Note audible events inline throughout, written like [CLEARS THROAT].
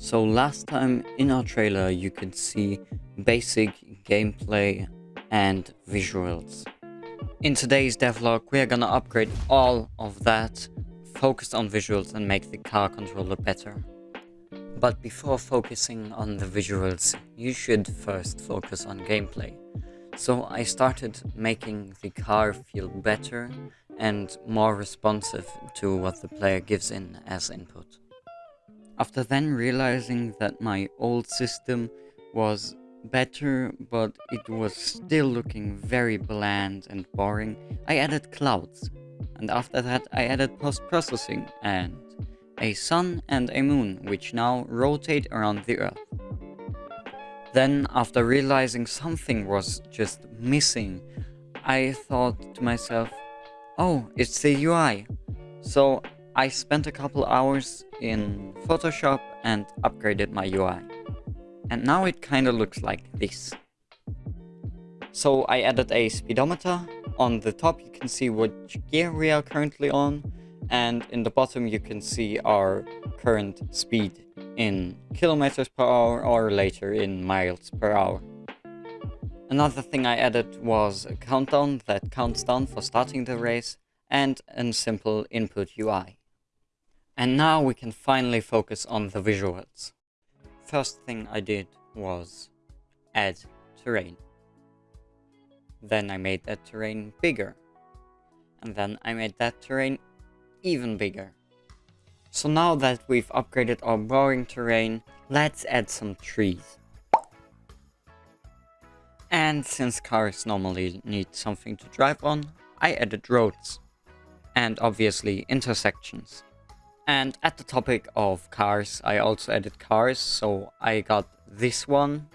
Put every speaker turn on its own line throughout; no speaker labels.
So last time in our trailer you could see basic gameplay and visuals. In today's devlog we are gonna upgrade all of that, focus on visuals and make the car controller better. But before focusing on the visuals, you should first focus on gameplay. So I started making the car feel better and more responsive to what the player gives in as input. After then realizing that my old system was better, but it was still looking very bland and boring, I added clouds. And after that I added post-processing and a sun and a moon, which now rotate around the earth. Then, after realizing something was just missing, I thought to myself, oh, it's the UI. So I spent a couple hours in Photoshop and upgraded my UI. And now it kinda looks like this. So I added a speedometer. On the top you can see which gear we are currently on. And in the bottom you can see our current speed in kilometers per hour or later in miles per hour. Another thing I added was a countdown that counts down for starting the race and a simple input UI. And now we can finally focus on the visuals. First thing I did was add terrain. Then I made that terrain bigger. And then I made that terrain even bigger. So now that we've upgraded our boring terrain, let's add some trees. And since cars normally need something to drive on, I added roads. And obviously intersections. And at the topic of cars, I also added cars, so I got this one,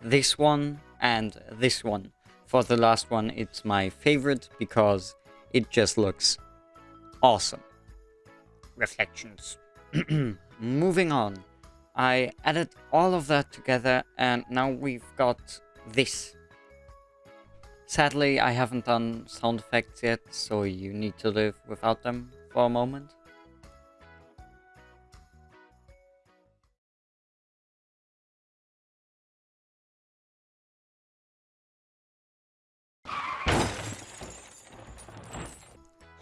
this one, and this one. For the last one, it's my favorite because it just looks awesome. Reflections. [CLEARS THROAT] Moving on. I added all of that together and now we've got this. Sadly, I haven't done sound effects yet, so you need to live without them for a moment.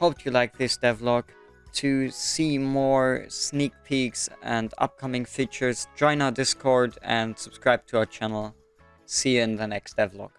Hope you like this devlog. To see more sneak peeks and upcoming features, join our Discord and subscribe to our channel. See you in the next devlog.